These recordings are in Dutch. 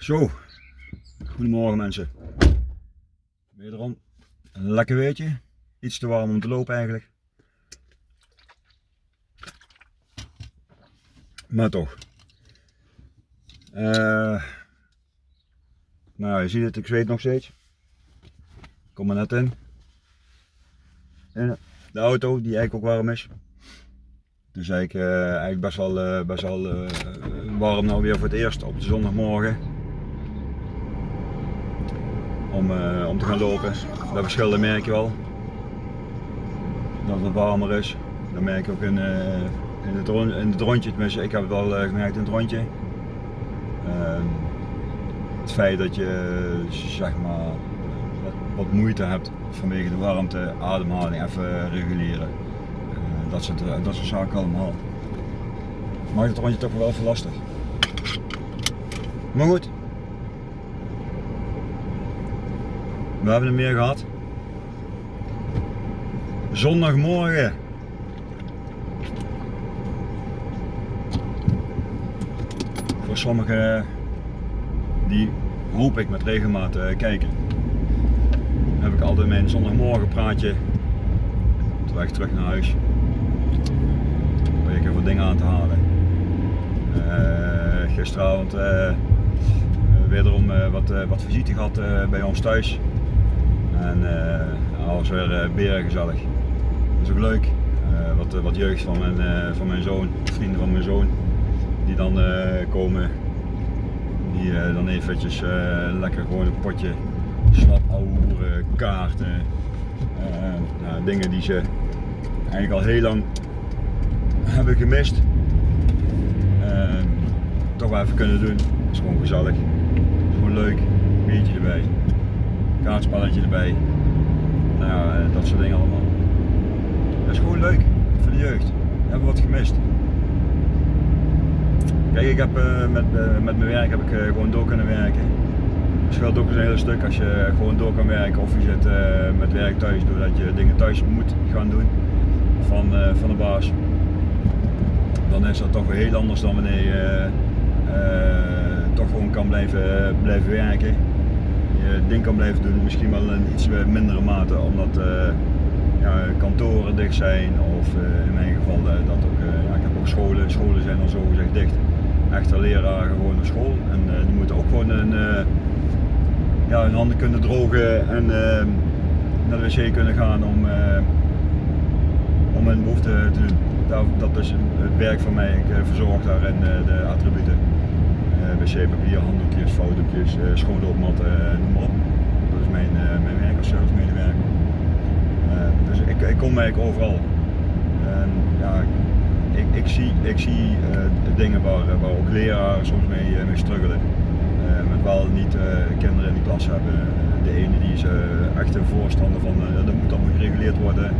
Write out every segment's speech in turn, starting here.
Zo, goedemorgen mensen. Wederom een lekker weertje. Iets te warm om te lopen eigenlijk. Maar toch. Eh, nou, je ziet het, ik zweet nog steeds. Kom er net in. In de auto, die eigenlijk ook warm is. Dus eigenlijk, eh, eigenlijk best wel, eh, best wel warm nou weer voor het eerst op de zondagmorgen. Om, eh, om te gaan lopen. Dat verschil merk je wel. Dat het warmer is. Dat merk je ook in, eh, in, het, het rondje. Tenminste, ik heb het wel eh, gemerkt in het rondje. Ehm, het feit dat je zeg maar wat, moeite hebt vanwege de warmte, ademhaling even reguleren. Dat, soort, dat soort zaken allemaal. Maakt het rondje toch wel even lastig. Maar goed. We hebben er meer gehad. Zondagmorgen. Voor sommigen die hoop ik met regelmaat eh, kijken. Heb ik altijd mijn zondagmorgen praatje op de weg terug naar huis. Probeer ik even dingen aan te halen. Eh, gisteravond eh, wederom wat, wat visite gehad eh, bij ons thuis. En uh, was weer uh, beren gezellig. Dat is ook leuk. Uh, wat, wat jeugd van mijn, van mijn zoon, vrienden van mijn zoon, die dan komen. Die dan eventjes lekker gewoon een potje slap kaarten. Nou, dingen die ze eigenlijk al heel lang hebben gemist. toch wel even kunnen doen. Dat is gewoon gezellig. Is gewoon leuk. Biertje erbij kaartspelletje erbij. Nou ja, dat soort dingen allemaal. Dat is gewoon leuk voor de jeugd. We hebben wat gemist. Kijk, ik heb uh, met, uh, met mijn werk heb ik gewoon door kunnen werken. Het scheelt ook een hele stuk als je gewoon door kan werken of je zit met werk thuis doordat je dingen thuis moet gaan doen van, van de baas. Dan is dat toch weer heel anders dan wanneer je toch gewoon kan blijven, blijven werken je ding kan blijven doen, misschien wel in iets mindere mate, omdat uh, ja, kantoren dicht zijn of uh, in mijn geval dat ook, ik heb ook scholen, scholen zijn dan zo gezegd dicht. Echte leraren gewoon naar school en die moeten ook gewoon een, ja, hun handen kunnen drogen en naar de wc kunnen gaan om, om hun behoefte te doen. Dat, dat is het werk van mij, ik verzorg daarin de attributen wc-papier, handdoekjes, fotootjes, uh, schoonloopmatten, uh, noem maar op. Dat is mijn, uh, mijn werk als servicemedewerker. dus ik, ik kom eigenlijk overal. En, ja, ik, ik zie, ik zie dingen waar, waar ook leraren soms mee, mee struggelen. met wel niet kinderen in de klas hebben. De ene die is echt een voorstander van dat moet allemaal gereguleerd worden.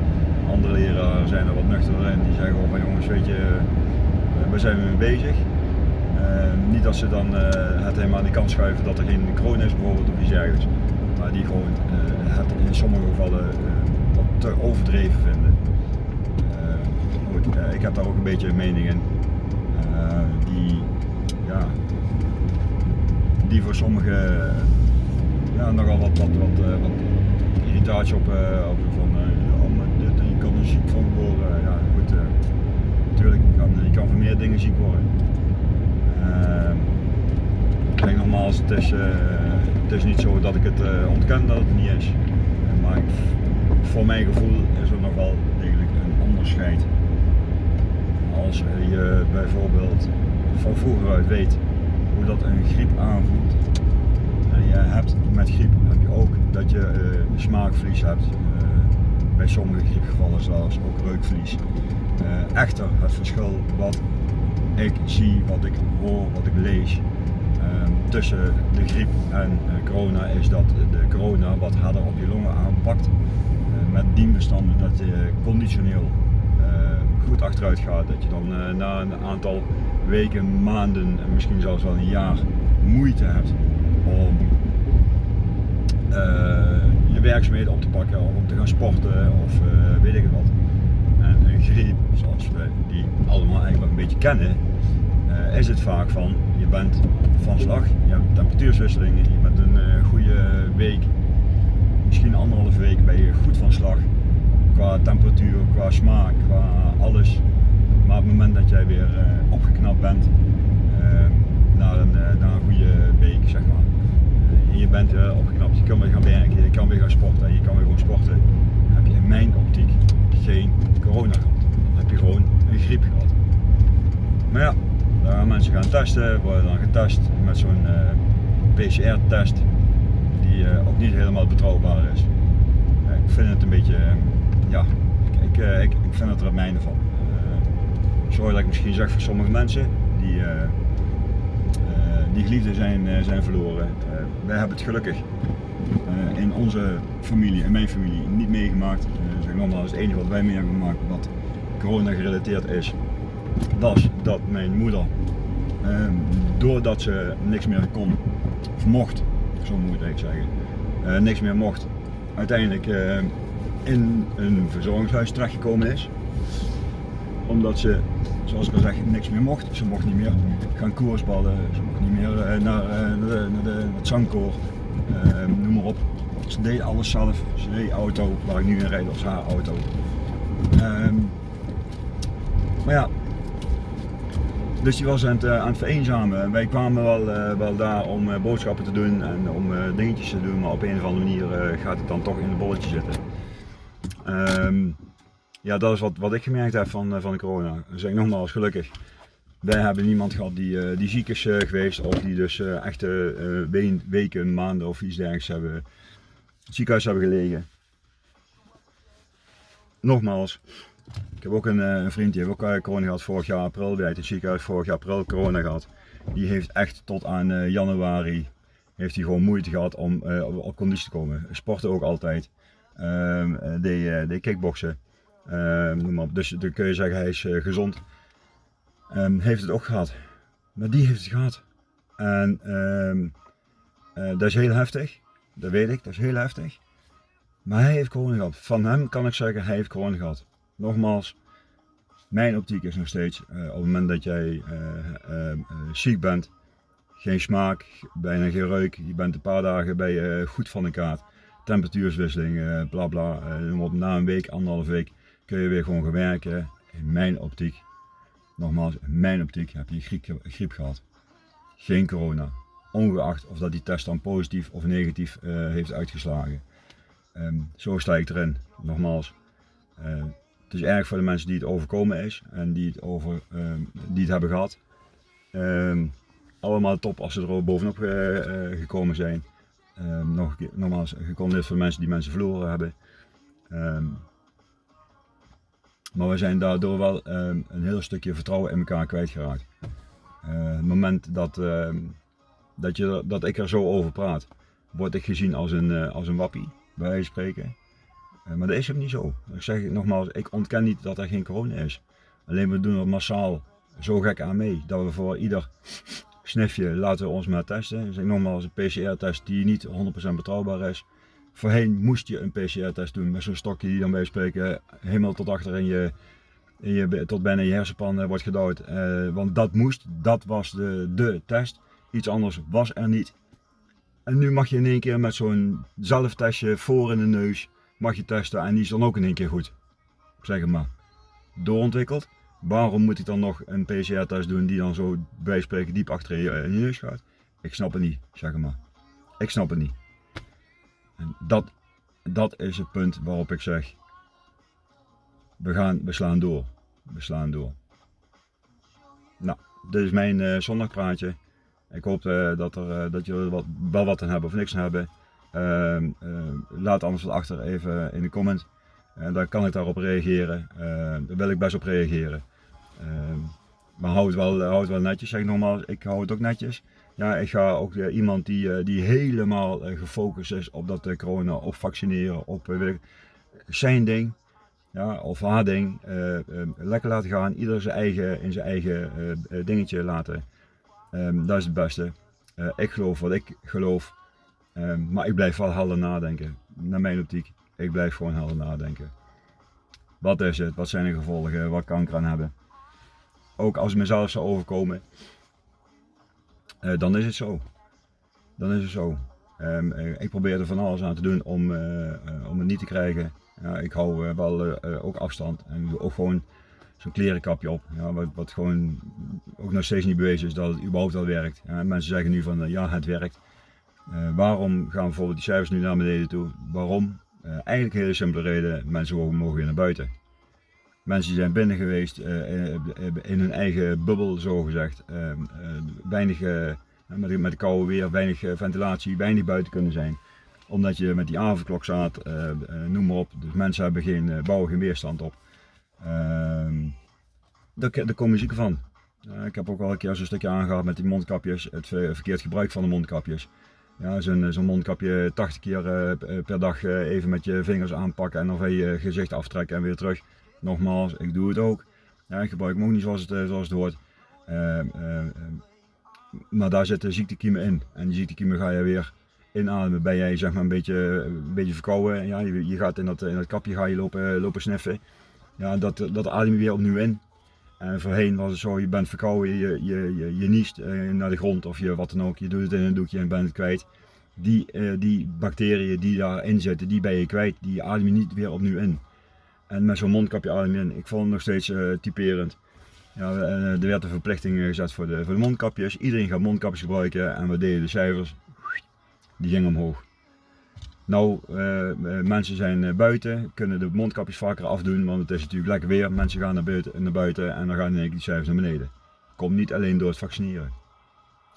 Andere leraren zijn er wat nuchterder in, die zeggen van jongens weet je, waar zijn we mee bezig? Uh, niet dat ze dan uh, het helemaal aan de kant schuiven dat er geen kroon is bijvoorbeeld of iets dergelijks. Maar die gewoon uh, het in sommige gevallen wat te overdreven vinden. goed, ik heb daar ook een beetje een mening in. die, ja, die voor sommigen ja, nogal wat, wat, wat, wat irritatie op, op van oh, je kan er ziek van worden. Ja, goed, natuurlijk, je kan, je kan meer dingen ziek worden. Uh, kijk nogmaals, het is, uh, het is niet zo dat ik het uh, ontken dat het niet is. maar ik, voor mijn gevoel is er nog wel degelijk een onderscheid. Als je bijvoorbeeld van vroeger uit weet hoe dat een griep aanvoelt. En je hebt met griep heb je ook dat je smaakverlies hebt. bij sommige griepgevallen zelfs ook reukverlies. echter, het verschil wat ik zie, wat ik hoor, wat ik lees uh, tussen de griep en uh, corona is dat de corona wat harder op je longen aanpakt. Uh, met dienbestanden dat je conditioneel goed achteruit gaat. Dat je dan na een aantal weken, maanden en misschien zelfs wel een jaar moeite hebt om je werkzaamheden op te pakken of om te gaan sporten of weet ik wat. En een griep, zoals we die allemaal eigenlijk een beetje kennen, is het vaak van bent van slag, je hebt temperatuurswisselingen, je bent een uh, goede week, misschien anderhalve week ben je goed van slag. Qua temperatuur, qua smaak, qua alles. Maar op het moment dat jij weer uh, opgeknapt bent, na, een, na een goede week zeg maar, en je bent opgeknapt, je kan weer gaan werken, je kan weer gaan sporten, je kan weer gewoon sporten, heb je in mijn optiek geen corona gehad. Dan heb je gewoon een griep gehad. Maar ja, dan gaan mensen gaan testen, worden dan getest met zo'n eh, PCR-test die uh, ook niet helemaal betrouwbaar is. Ik vind het een beetje, ja, ik, ik, ik, ik, vind het er het mijne van. sorry dat ik misschien zeg voor sommige mensen die, die geliefden zijn, zijn verloren. wij hebben het gelukkig in onze familie, in mijn familie, niet meegemaakt. Uh, zeg nogmaals, het enige wat wij mee hebben gemaakt wat corona gerelateerd is, was dat mijn moeder, ehm, doordat ze niks meer kon, of mocht, zo moet ik zeggen, uh, niks meer mocht, uiteindelijk uh, in een verzorgingshuis terechtgekomen is. Omdat ze, zoals ik al zeg, niks meer mocht. Ze mocht niet meer gaan koersballen, ze mocht niet meer uh, naar, de, naar, de, het zangkoor, ehm, noem maar op. Ze deed alles zelf. Ze deed auto, waar ik nu in rijd, was haar auto. Um, maar ja, dus die was aan het, uh, aan het vereenzamen. Wij kwamen wel, uh, wel daar om uh, boodschappen te doen en om dingetjes te doen, maar op een of andere manier gaat het dan toch in het bolletje zitten. Um, ja, dat is wat, wat ik gemerkt heb van, van de corona. Dus ik nogmaals, gelukkig. Wij hebben niemand gehad die, die ziek is geweest of die dus echt weken, maanden of iets dergelijks hebben, het ziekenhuis hebben gelegen. Nogmaals, ik heb ook een, eh, een vriend die heeft ook eh, corona gehad vorig jaar april. Die heeft het ziekenhuis vorig jaar april corona gehad. Die heeft echt tot aan uh, januari heeft hij gewoon moeite gehad om op, conditie te komen. Sporten ook altijd. Um, deed, deed kickboksen. Op. Dus dan kun je zeggen hij is gezond. Um, heeft het ook gehad. Maar die heeft het gehad. En dat is heel heftig. Dat weet ik, dat is heel heftig. Maar hij heeft corona gehad. Van hem kan ik zeggen, hij heeft corona gehad nogmaals, mijn optiek is nog steeds uh, op het moment dat jij uh, ziek bent, geen smaak, bijna geen reuk, je bent een paar dagen bij goed van de kaart, temperatuurswisseling, bla bla, op, na een week, anderhalve week kun je weer gewoon gaan werken. In mijn optiek, nogmaals, in mijn optiek heb je griep, griep gehad. Geen corona. Ongeacht of dat die test dan positief of negatief heeft uitgeslagen. Um, zo sta ik erin. Nogmaals, het is erg voor de mensen die het overkomen is en die het, over, ehm, die het hebben gehad. Ehm, allemaal top als ze er bovenop uh, gekomen zijn. Um, nog, nogmaals, gecondoleerd voor mensen die mensen verloren hebben. maar we zijn daardoor wel een heel stukje vertrouwen in elkaar kwijtgeraakt. Uh, het moment dat, dat, je, dat ik er zo over praat, word ik gezien als een, als een wappie, bij wijze van spreken. Eh, maar dat is ook niet zo. Ik zeg nogmaals, ik ontken niet dat er geen corona is. Alleen we doen er massaal zo gek aan mee dat we voor ieder snifje laten we ons maar testen. Ik zeg nogmaals, een PCR-test die niet 100% betrouwbaar is. Voorheen moest je een PCR-test doen met zo'n stokje die dan bij spreken helemaal tot achter in je, in je tot bijna je hersenpan wordt gedouwd. Uh, want dat moest, dat was de, de test. Iets anders was er niet. En nu mag je in één keer met zo'n zelftestje voor in de neus mag je testen en die is dan ook in één keer goed. Zeg maar. Doorontwikkeld. Waarom moet ik dan nog een PCR-test doen die dan zo bij spreken diep achter je, in je neus gaat? Ik snap het niet, zeg maar. Ik snap het niet. En dat, dat is het punt waarop ik zeg, we, gaan, we slaan door. We slaan door. Nou, dit is mijn uh, zondagpraatje. Ik hoop uh, dat, er, dat jullie wat, wel wat aan hebben of niks aan hebben. Ehm, ehm, laat anders wat achter even in de comment. En dan kan ik daarop reageren. Ehm, daar wil ik best op reageren. maar hou het, wel, hou het wel netjes, zeg ik nogmaals. Ik hou het ook netjes. Ja, ik ga ook uh, iemand die, uh, die helemaal gefocust is op dat corona, op vaccineren, op zijn ding. Ja, of haar ding. lekker laten gaan. Ieder eigen, in zijn eigen dingetje laten. dat is het beste. ik geloof wat ik geloof. Ehm, maar ik blijf wel helder nadenken. Naar mijn optiek. Ik blijf gewoon helder nadenken. Wat is het? Wat zijn de gevolgen? Wat kan ik eraan hebben? Ook als het mezelf zou overkomen. eh, dan is het zo. Dan is het zo. Ehm, eh, ik probeer er van alles aan te doen om, eh, om het niet te krijgen. Ja, ik hou eh, wel ook afstand en doe ook gewoon zo'n klerenkapje op. Ja, wat, wat gewoon ook nog steeds niet bewezen is dat het überhaupt wel werkt. Ja, mensen zeggen nu van ja, het werkt. Eh, waarom gaan bijvoorbeeld die cijfers nu naar beneden toe? Waarom? Eh, eigenlijk een hele simpele reden, mensen mogen, weer naar buiten. Mensen die zijn binnen geweest eh, in hun eigen bubbel, zo gezegd. Eh, weinig, met, met de koude weer, weinig ventilatie, weinig buiten kunnen zijn. Omdat je met die avondklok staat, noem maar op. Dus mensen hebben geen, bouwen geen weerstand op. Ehm, daar, daar komen zieken van. Ik heb ook al een keer zo'n stukje aangehad met die mondkapjes, het ver- verkeerd gebruik van de mondkapjes. Ja, zo'n zo'n mondkapje 80 keer eh, per dag eh, even met je vingers aanpakken en dan van je gezicht aftrekken en weer terug. Nogmaals, ik doe het ook. Ja, ik gebruik hem ook niet zoals het, eh, zoals het hoort. Ehm, ehm, ehm, maar daar zitten ziektekiemen in. En die ziektekiemen ga je weer inademen. Ben jij zeg maar een beetje, een beetje verkouden. Ja, je, je gaat in dat, in dat kapje ga je lopen, lopen sniffen. Ja, dat, dat adem je weer opnieuw in. En voorheen was het zo, je bent verkouden, je, je, je, je niest eh, naar de grond of je wat dan ook. Je doet het in een doekje en bent het kwijt. Die, eh, die bacteriën die daarin zitten, die ben je kwijt. Die adem je niet weer opnieuw in. En met zo'n mondkapje adem je in. Ik vond het nog steeds eh, typerend. Ja, eh, er werd een verplichting eh, gezet voor de, voor de mondkapjes. Iedereen gaat mondkapjes gebruiken en we deden de cijfers. Die gingen omhoog. Nou, eh, eh, mensen zijn eh, buiten, kunnen de mondkapjes vaker afdoen, want het is natuurlijk lekker weer. Mensen gaan naar buiten, naar buiten en dan gaan die cijfers naar beneden. Komt niet alleen door het vaccineren.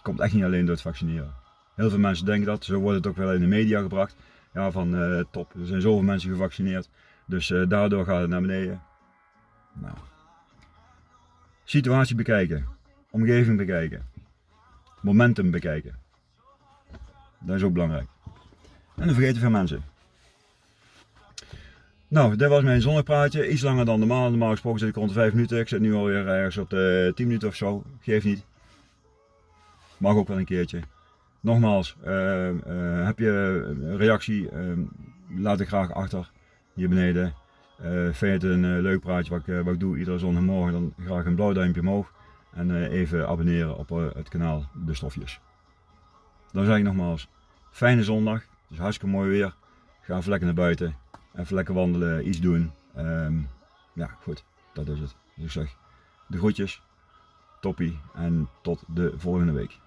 Komt echt niet alleen door het vaccineren. Heel veel mensen denken dat, zo wordt het ook wel in de media gebracht. Ja, van top, er zijn zoveel mensen gevaccineerd, dus daardoor gaat het naar beneden. Nou. Situatie bekijken, omgeving bekijken, momentum bekijken. Dat is ook belangrijk. En dan vergeten veel mensen. Nou, dit was mijn zonnepraatje. Iets langer dan normaal. Normaal gesproken zit ik rond de 5 minuten. Ik zit nu alweer ergens op de 10 minuten of zo. Geeft niet. Mag ook wel een keertje. Nogmaals, eh, eh, heb je reactie? eh, laat ik graag achter hier beneden. Eh, vind je het een eh, leuk praatje wat ik, wat ik doe iedere zondagmorgen? Dan graag een blauw duimpje omhoog. En even abonneren op het kanaal De Stofjes. Dan zeg ik nogmaals, fijne zondag. Is hartstikke mooi weer. Ga even lekker naar buiten. Even lekker wandelen, iets doen. Ehm, ja, goed. Dat is het. Dus ik zeg, de groetjes. Toppie. En tot de volgende week.